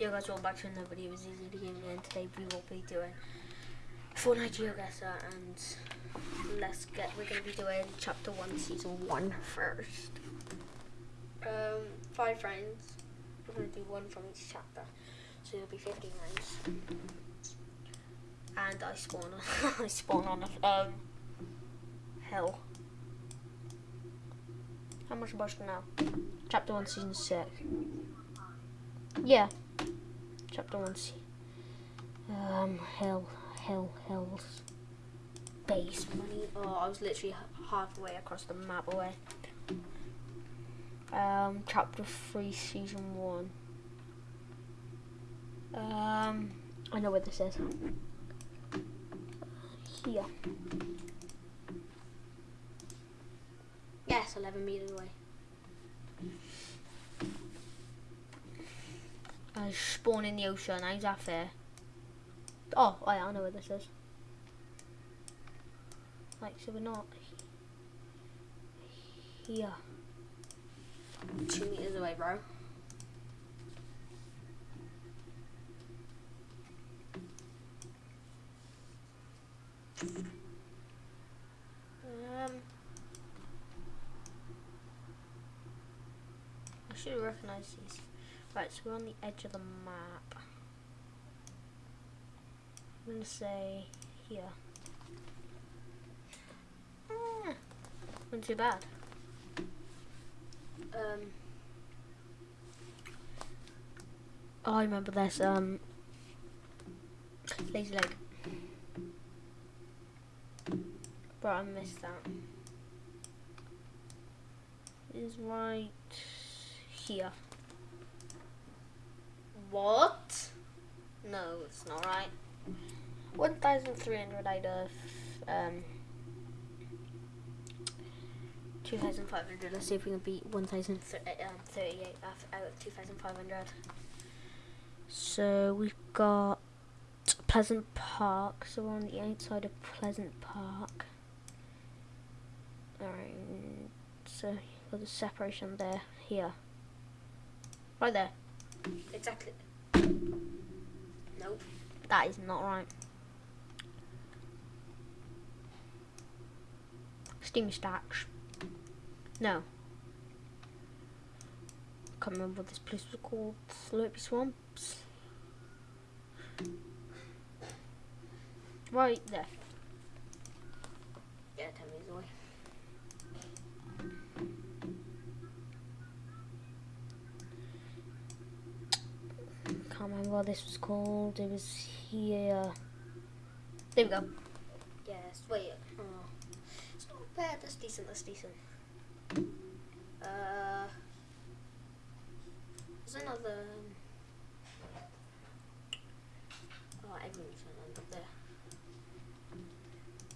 Yo guys, welcome back to another video. Easy to Gaming and today we will be doing Fortnite GeoGuessr and let's get, we're going to be doing chapter 1 season 1 first. Um, 5 friends. We're going to do one from each chapter. So it'll be 15 rounds. And I spawn on, I spawn on a um, hill. How much about now? Chapter 1 season 6. Yeah. Chapter 1 C. Um, hell, hell, hills. Base money. Oh, I was literally halfway across the map away. Um, chapter 3, season 1. Um, I know where this is. Here. Yes, 11 meters away. I spawn in the ocean. How's that fair? Oh, oh yeah, I know where this is. Like, so we're not here. Two meters away, bro. Um, I should recognize these. Right, so we're on the edge of the map. I'm gonna say here. Ah, wasn't too bad. Um, oh, I remember this. Um, Lazy Lake. But I missed that. Is right here. What? No, it's not right. 1,300 out of um, 2,500. Let's see if we can beat 1,038 um, out of 2,500. So we've got Pleasant Park. So we're on the outside of Pleasant Park. Alright, so got the separation there, here. Right there. Exactly. Nope. That is not right. Steamy Stacks. No. Can't remember what this place was called. Slurpy Swamps. Right there. Yeah, 10 meters away. What this was called. It was here. There we go. Yes, wait. Oh. It's not bad. That's decent. That's decent. Uh, there's another. Oh, everyone's gonna end up there.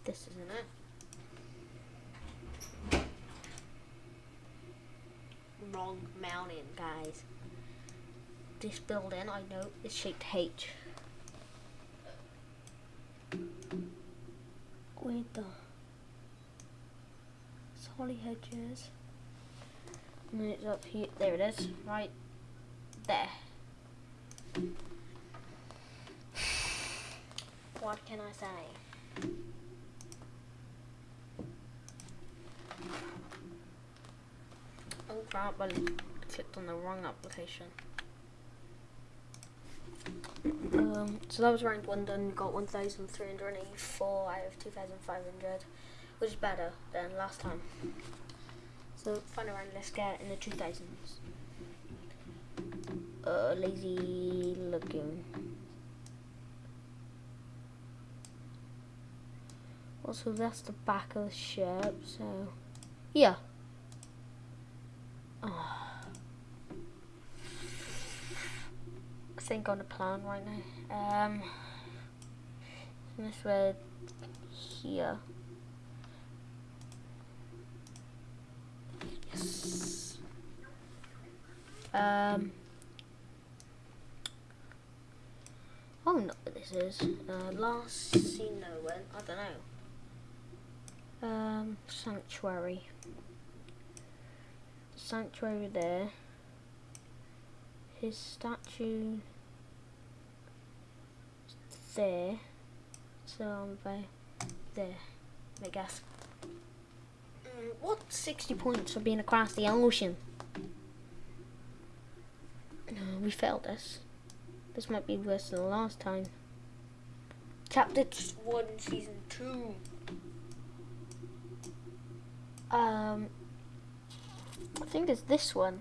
This isn't it. Wrong mountain, guys this building, I know, is shaped H. Wait the holly hedges. And it's up here there it is, right there. What can I say? Oh crap, I clicked on the wrong application. Um, so that was ranked one done, got 1,384 out of 2,500, which is better than last time. So final round, let's get in the 2000s. Uh, lazy looking. Also, that's the back of the ship, so yeah. Oh. Think on a plan right now. Um, this red here. Yes. Um. Don't what this is. Uh, last seen no. I don't know. Um, sanctuary. Sanctuary there. His statue there. So I'm by there, I guess. Mm, what 60 points for being across the ocean? No, we failed this. This might be worse than the last time. Chapter 1, Season 2. Um, I think it's this one.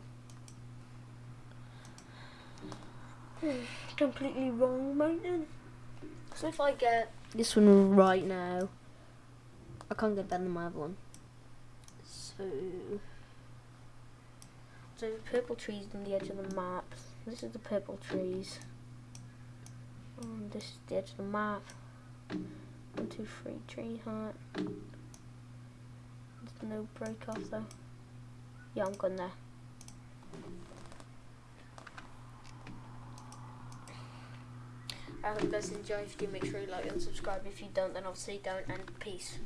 Completely wrong, Mountain. If I get this one right now, I can't get better than my other one. So, so the purple trees on the edge of the map. This is the purple trees. And this is the edge of the map. One, two, three, tree heart. There's no break off though. Yeah, I'm gone there. I hope you guys enjoy. If you do, make sure you like and subscribe. If you don't, then obviously don't. And peace.